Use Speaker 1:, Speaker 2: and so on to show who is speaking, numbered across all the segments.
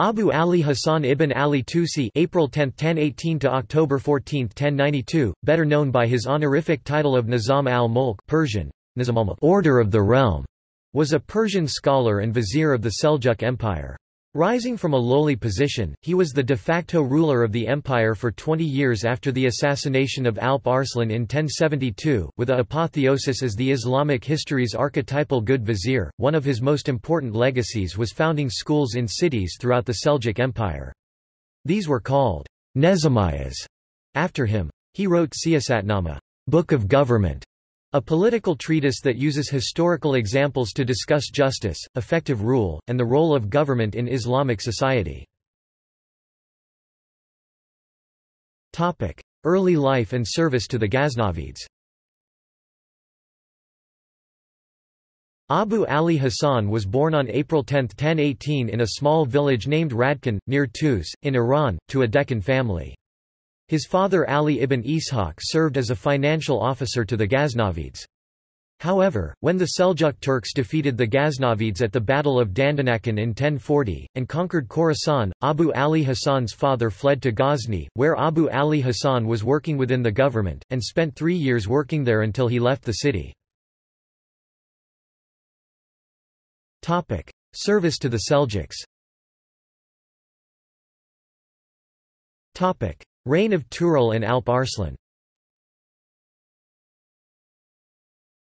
Speaker 1: Abu Ali Hassan ibn Ali Tusi April 10, 1018 to October 14, 1092, better known by his honorific title of Nizam al-Mulk Persian, Order of the Realm, was a Persian scholar and vizier of the Seljuk Empire. Rising from a lowly position, he was the de facto ruler of the empire for 20 years after the assassination of Alp Arslan in 1072, with a apotheosis as the Islamic history's archetypal good vizier. One of his most important legacies was founding schools in cities throughout the Seljuk Empire. These were called Nezamiyas after him. He wrote Siyasatnama, Book of Government, a political treatise that uses historical examples to discuss justice, effective rule, and the role of government in Islamic society. Early life and service to the Ghaznavids Abu Ali Hassan was born on April 10, 1018 in a small village named Radkan, near Tus, in Iran, to a Dehqan family. His father Ali ibn Ishaq served as a financial officer to the Ghaznavids. However, when the Seljuk Turks defeated the Ghaznavids at the Battle of Dandanakan in 1040, and conquered Khorasan, Abu Ali Hassan's father fled to Ghazni, where Abu Ali Hassan was working within the government, and spent three years working there until he left the city. Service to the Seljuks Reign of Tughril and Alp Arslan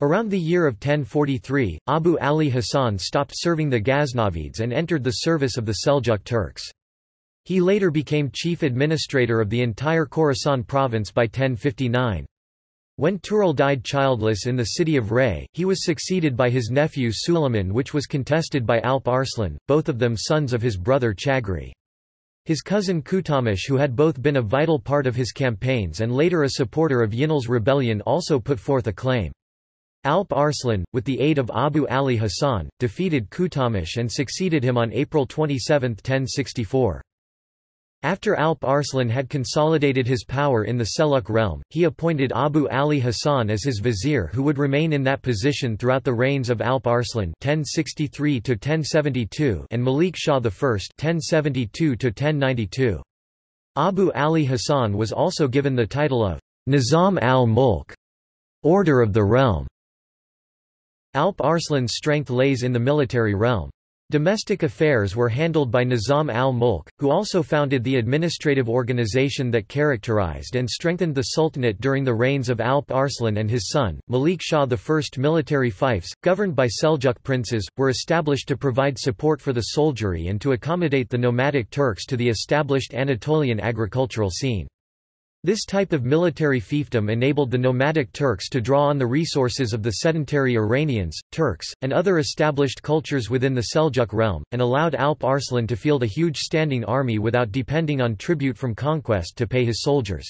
Speaker 1: Around the year of 1043, Abu Ali Hassan stopped serving the Ghaznavids and entered the service of the Seljuk Turks. He later became chief administrator of the entire Khorasan province by 1059. When Tughril died childless in the city of Ray, he was succeeded by his nephew Suleiman which was contested by Alp Arslan, both of them sons of his brother Chagri. His cousin Kutalmish who had both been a vital part of his campaigns and later a supporter of Yinal's rebellion also put forth a claim. Alp Arslan, with the aid of Abu Ali Hassan, defeated Kutalmish and succeeded him on April 27, 1064. After Alp Arslan had consolidated his power in the Seljuk realm, he appointed Abu Ali Hassan as his vizier who would remain in that position throughout the reigns of Alp Arslan (1063–1072) and Malik Shah I (1072–1092). Abu Ali Hassan was also given the title of Nizam al-Mulk, Order of the Realm. Alp Arslan's strength lays in the military realm. Domestic affairs were handled by Nizam al-Mulk, who also founded the administrative organization that characterized and strengthened the Sultanate during the reigns of Alp Arslan and his son, Malik Shah I. Military fiefs, governed by Seljuk princes, were established to provide support for the soldiery and to accommodate the nomadic Turks to the established Anatolian agricultural scene. This type of military fiefdom enabled the nomadic Turks to draw on the resources of the sedentary Iranians, Turks, and other established cultures within the Seljuk realm, and allowed Alp Arslan to field a huge standing army without depending on tribute from conquest to pay his soldiers.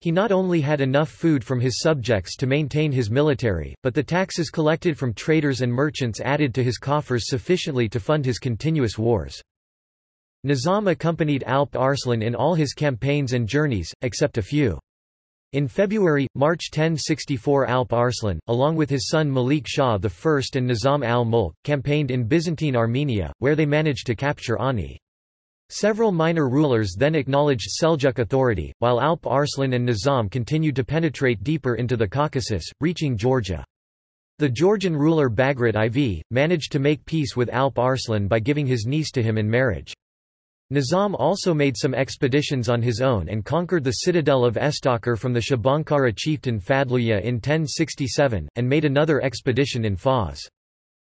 Speaker 1: He not only had enough food from his subjects to maintain his military, but the taxes collected from traders and merchants added to his coffers sufficiently to fund his continuous wars. Nizam accompanied Alp Arslan in all his campaigns and journeys, except a few. In February, March 1064 Alp Arslan, along with his son Malik Shah I and Nizam al-Mulk, campaigned in Byzantine Armenia, where they managed to capture Ani. Several minor rulers then acknowledged Seljuk authority, while Alp Arslan and Nizam continued to penetrate deeper into the Caucasus, reaching Georgia. The Georgian ruler Bagrat IV, managed to make peace with Alp Arslan by giving his niece to him in marriage. Nizam also made some expeditions on his own and conquered the citadel of Estakhr from the Shabankara chieftain Fadluya in 1067, and made another expedition in Fars.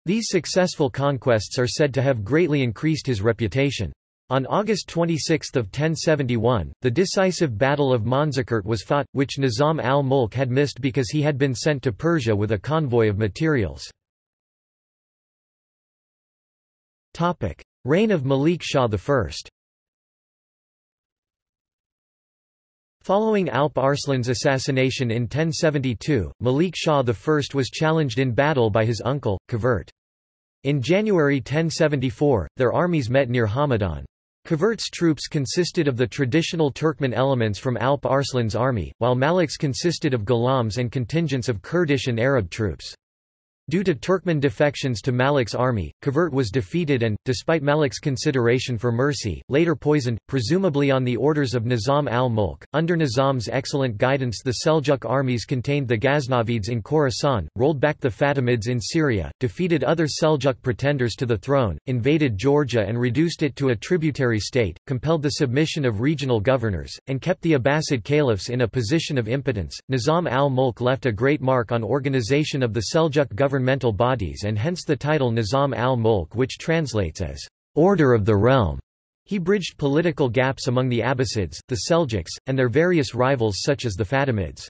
Speaker 1: These successful conquests are said to have greatly increased his reputation. On August 26 of 1071, the decisive Battle of Manzikert was fought, which Nizam al-Mulk had missed because he had been sent to Persia with a convoy of materials. Reign of Malik Shah I Following Alp Arslan's assassination in 1072, Malik Shah I was challenged in battle by his uncle, Kavert. In January 1074, their armies met near Hamadan. Kavert's troops consisted of the traditional Turkmen elements from Alp Arslan's army, while Malik's consisted of ghulams and contingents of Kurdish and Arab troops. Due to Turkmen defections to Malik's army, Kavert was defeated and, despite Malik's consideration for mercy, later poisoned, presumably on the orders of Nizam al-Mulk. Under Nizam's excellent guidance the Seljuk armies contained the Ghaznavids in Khorasan, rolled back the Fatimids in Syria, defeated other Seljuk pretenders to the throne, invaded Georgia and reduced it to a tributary state, compelled the submission of regional governors, and kept the Abbasid caliphs in a position of impotence. Nizam al-Mulk left a great mark on organization of the Seljuk government governmental bodies and hence the title Nizam al-Mulk which translates as order of the realm. He bridged political gaps among the Abbasids, the Seljuks, and their various rivals such as the Fatimids.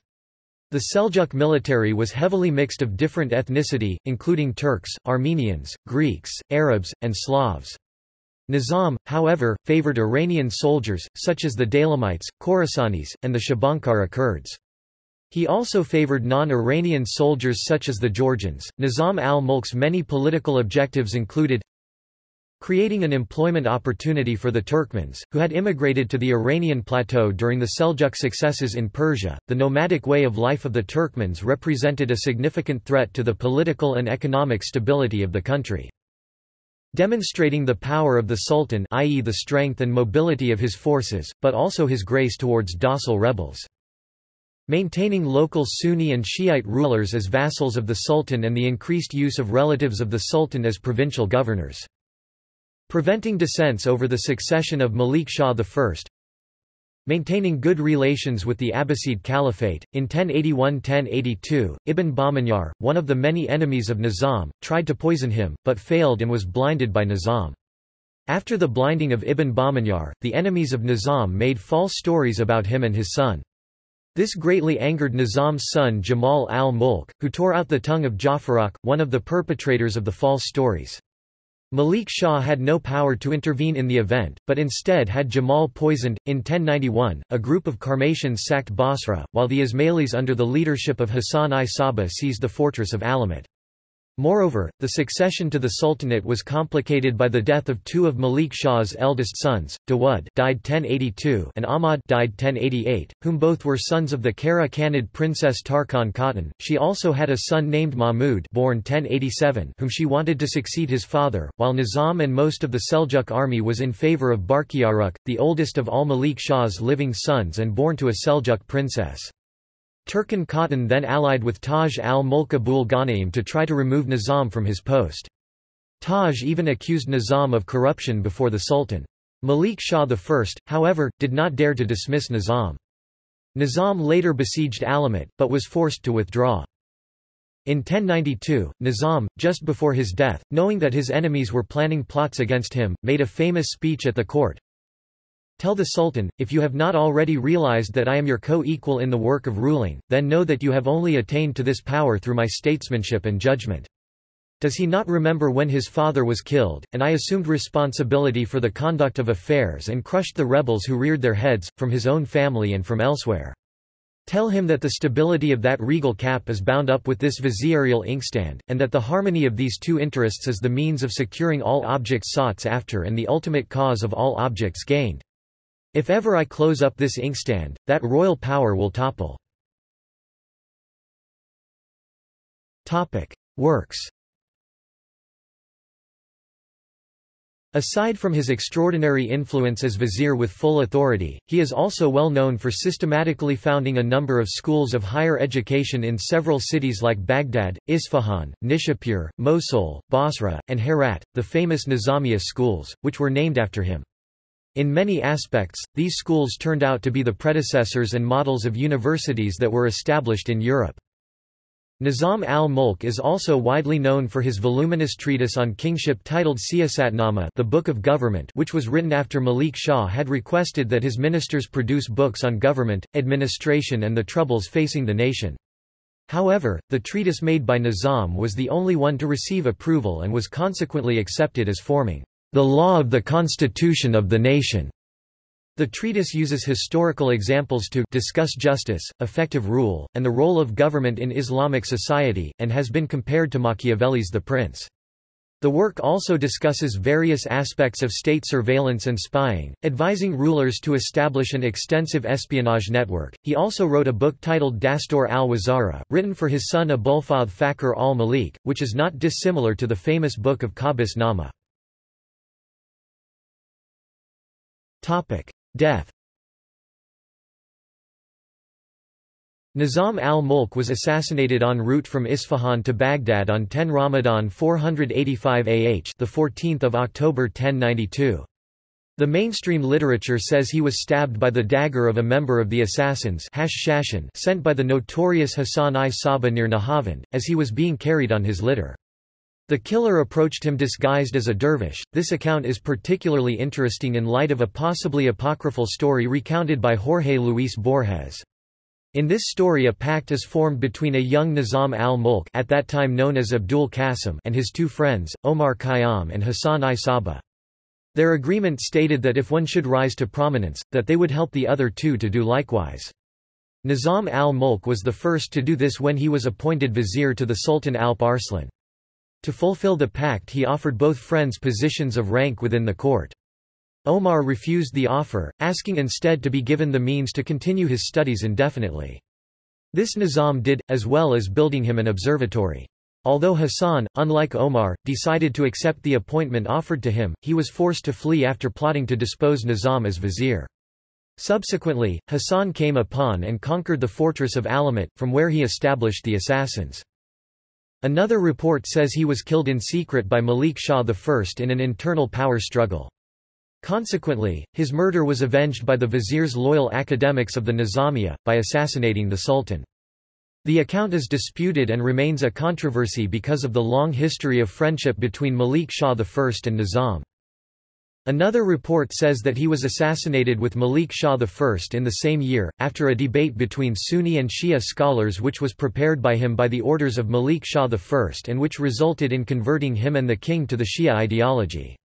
Speaker 1: The Seljuk military was heavily mixed of different ethnicity, including Turks, Armenians, Greeks, Arabs, and Slavs. Nizam, however, favored Iranian soldiers, such as the Daylamites, Khorasanis, and the Shabankara Kurds. He also favored non-Iranian soldiers such as the Georgians. Nizam al-Mulk's many political objectives included creating an employment opportunity for the Turkmens, who had immigrated to the Iranian plateau during the Seljuk successes in Persia. The nomadic way of life of the Turkmens represented a significant threat to the political and economic stability of the country. Demonstrating the power of the Sultan i.e. the strength and mobility of his forces, but also his grace towards docile rebels. Maintaining local Sunni and Shiite rulers as vassals of the Sultan and the increased use of relatives of the Sultan as provincial governors. Preventing dissents over the succession of Malik Shah I. Maintaining good relations with the Abbasid Caliphate. In 1081-1082, Ibn Bahmanyar, one of the many enemies of Nizam, tried to poison him, but failed and was blinded by Nizam. After the blinding of Ibn Bahmanyar, the enemies of Nizam made false stories about him and his son. This greatly angered Nizam's son Jamal al-Mulk, who tore out the tongue of Jafarukh, one of the perpetrators of the false stories. Malik Shah had no power to intervene in the event, but instead had Jamal poisoned. In 1091, a group of Qarmatians sacked Basra, while the Ismailis under the leadership of Hassan-i Sabbah seized the fortress of Alamut. Moreover, the succession to the Sultanate was complicated by the death of two of Malik Shah's eldest sons, Dawud died 1082 and Ahmad died 1088, whom both were sons of the Kara Khanid princess Turkan Khatun. She also had a son named Mahmud born 1087 whom she wanted to succeed his father, while Nizam and most of the Seljuk army was in favor of Barkiyaruk, the oldest of all Malik Shah's living sons and born to a Seljuk princess. Turkan Khatun then allied with Taj al-Mulk Abul Ghanaim to try to remove Nizam from his post. Taj even accused Nizam of corruption before the Sultan. Malik Shah I, however, did not dare to dismiss Nizam. Nizam later besieged Alamut, but was forced to withdraw. In 1092, Nizam, just before his death, knowing that his enemies were planning plots against him, made a famous speech at the court, Tell the Sultan, if you have not already realized that I am your co-equal in the work of ruling, then know that you have only attained to this power through my statesmanship and judgment. Does he not remember when his father was killed, and I assumed responsibility for the conduct of affairs and crushed the rebels who reared their heads, from his own family and from elsewhere? Tell him that the stability of that regal cap is bound up with this vizierial inkstand, and that the harmony of these two interests is the means of securing all objects sought after and the ultimate cause of all objects gained. If ever I close up this inkstand, that royal power will topple. Works Aside from his extraordinary influence as vizier with full authority, he is also well known for systematically founding a number of schools of higher education in several cities like Baghdad, Isfahan, Nishapur, Mosul, Basra, and Herat, the famous Nizamiya schools, which were named after him. In many aspects, these schools turned out to be the predecessors and models of universities that were established in Europe. Nizam al-Mulk is also widely known for his voluminous treatise on kingship titled Siyasatnama the Book of Government which was written after Malik Shah had requested that his ministers produce books on government, administration and the troubles facing the nation. However, the treatise made by Nizam was the only one to receive approval and was consequently accepted as forming the law of the constitution of the nation. The treatise uses historical examples to discuss justice, effective rule, and the role of government in Islamic society, and has been compared to Machiavelli's The Prince. The work also discusses various aspects of state surveillance and spying, advising rulers to establish an extensive espionage network. He also wrote a book titled Dastur al-Wazara, written for his son Abulfadl Fakhr al-Malik, which is not dissimilar to the famous book of Qabus Nama. Death Nizam al-Mulk was assassinated en route from Isfahan to Baghdad on 10 Ramadan 485 AH the 14th of October 1092. The mainstream literature says he was stabbed by the dagger of a member of the assassins sent by the notorious Hassan-i Sabbah near Nahavand, as he was being carried on his litter. The killer approached him disguised as a dervish. This account is particularly interesting in light of a possibly apocryphal story recounted by Jorge Luis Borges. In this story a pact is formed between a young Nizam al-Mulk at that time known as Abdul Qasim and his two friends, Omar Khayyam and Hassan-i Sabbah. Their agreement stated that if one should rise to prominence, that they would help the other two to do likewise. Nizam al-Mulk was the first to do this when he was appointed vizier to the Sultan Alp Arslan. To fulfill the pact he offered both friends positions of rank within the court. Omar refused the offer, asking instead to be given the means to continue his studies indefinitely. This Nizam did, as well as building him an observatory. Although Hassan, unlike Omar, decided to accept the appointment offered to him, he was forced to flee after plotting to dispose Nizam as vizier. Subsequently, Hassan came upon and conquered the fortress of Alamut, from where he established the assassins. Another report says he was killed in secret by Malik Shah I in an internal power struggle. Consequently, his murder was avenged by the vizier's loyal academics of the Nizamiya, by assassinating the sultan. The account is disputed and remains a controversy because of the long history of friendship between Malik Shah I and Nizam. Another report says that he was assassinated with Malik Shah I in the same year, after a debate between Sunni and Shia scholars which was prepared by him by the orders of Malik Shah I and which resulted in converting him and the king to the Shia ideology.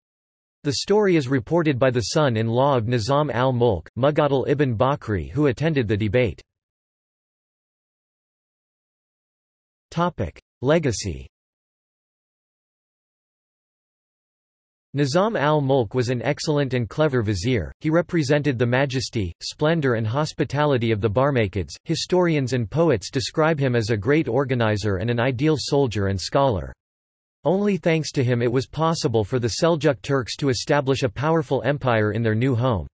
Speaker 1: The story is reported by the son-in-law of Nizam al-Mulk, Muqatil ibn Bakri who attended the debate. Legacy Nizam al-Mulk was an excellent and clever vizier, he represented the majesty, splendor and hospitality of the Barmakids. Historians and poets describe him as a great organizer and an ideal soldier and scholar. Only thanks to him it was possible for the Seljuk Turks to establish a powerful empire in their new home.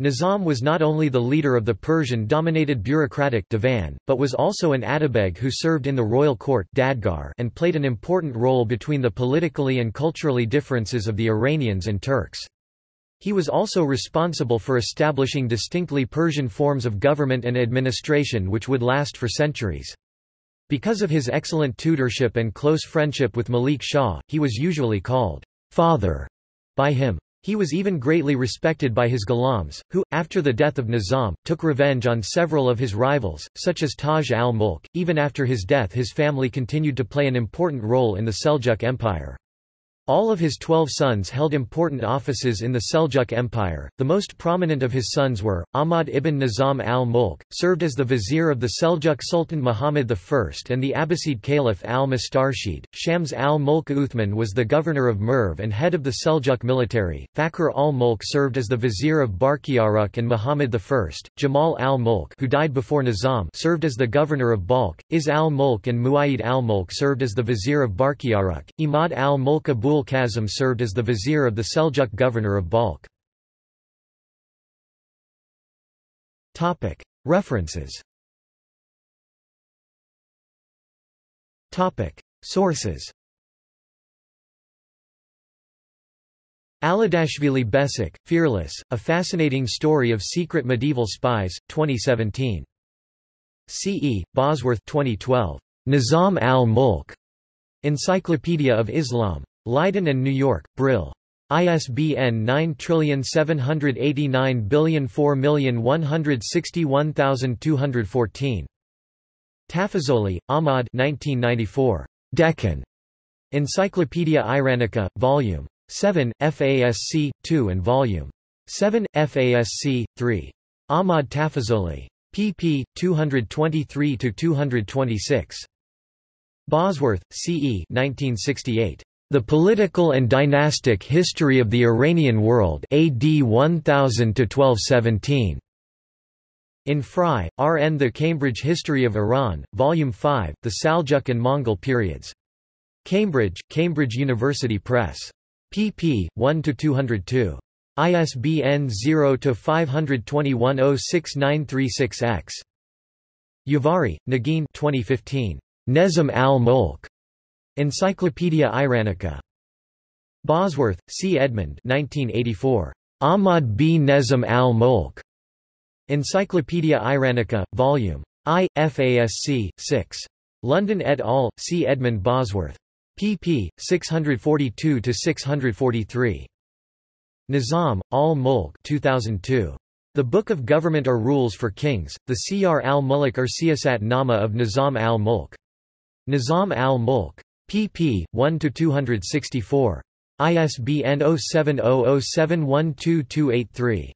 Speaker 1: Nizam was not only the leader of the Persian-dominated bureaucratic divan, but was also an Atabeg who served in the royal court Dadgar and played an important role between the politically and culturally differences of the Iranians and Turks. He was also responsible for establishing distinctly Persian forms of government and administration which would last for centuries. Because of his excellent tutorship and close friendship with Malik Shah, he was usually called father by him. He was even greatly respected by his ghulams, who, after the death of Nizam, took revenge on several of his rivals, such as Taj al-Mulk. Even after his death his family continued to play an important role in the Seljuk Empire. All of his twelve sons held important offices in the Seljuk Empire. The most prominent of his sons were, Ahmad ibn Nizam al-Mulk, served as the vizier of the Seljuk Sultan Muhammad I and the Abbasid Caliph al-Mustarshid. Shams al-Mulk Uthman was the governor of Merv and head of the Seljuk military. Fakhr al-Mulk served as the vizier of Barkiyaruk and Muhammad I. Jamal al-Mulk who died before Nizam served as the governor of Balkh. Izz al-Mulk and Muayyid al-Mulk served as the vizier of Barkiyaruk. Imad al-Mulk Abul Abul served as the vizier of the Seljuk governor of Balkh. References Sources Aladashvili Besik, Fearless, A Fascinating Story of Secret Medieval Spies, 2017. C. E. Bosworth 2012. Nizam al-Mulk. Encyclopedia of Islam. Leiden and New York, Brill. ISBN 9789004161214. Tafazoli, Ahmad 1994. Dehqan. Encyclopaedia Iranica, Vol. 7, FASC, 2 and Vol. 7, FASC, 3. Ahmad Tafazoli. pp. 223–226. Bosworth, C. E. 1968. The Political and Dynastic History of the Iranian World AD 1000 to 1217. In Frye, R.N. The Cambridge History of Iran, Volume 5, The Saljuk and Mongol Periods. Cambridge, Cambridge University Press. pp. 1–202. ISBN 0-521-06936-X. Yavari, Negin 2015. Nezam al-Mulk. Encyclopaedia Iranica. Bosworth, C. Edmund 1984. Ahmad b Nezam al-Mulk. Encyclopaedia Iranica, Vol. I, FASC, 6. London et al., C. Edmund Bosworth. pp. 642–643. Nizam, al-Mulk 2002. The Book of Government or Rules for Kings, the Siyar al-Mulk or Siyasat Nama of Nizam al-Mulk. Nizam al-Mulk pp. 1–264. ISBN 0700712283.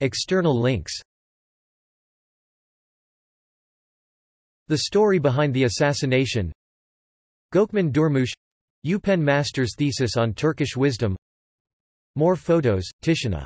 Speaker 1: External links The story behind the assassination Gökmen Durmuş UPenn Master's thesis on Turkish wisdom More photos, Tishina